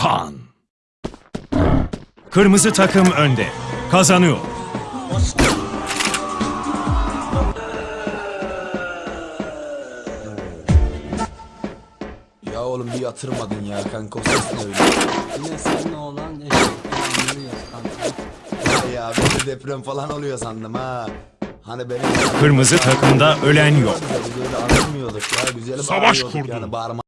kan. Kırmızı takım önde. Kazanıyor. Ya oğlum bir yatırmadın ya kanka o ses ne öyle? Yine seninle olan eşekten kanka. Ya ben de deprem falan oluyor sandım ha. Hani benim... Kırmızı takımda ölen yok. Böyle anlamıyorduk ya. Güzel Savaş bağırıyorduk kurdu. Yani bağırma